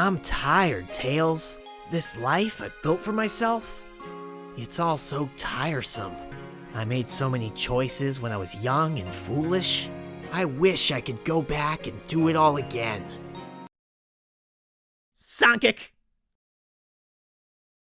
I'm tired, Tails. This life I've built for myself, it's all so tiresome. I made so many choices when I was young and foolish. I wish I could go back and do it all again. Sonic!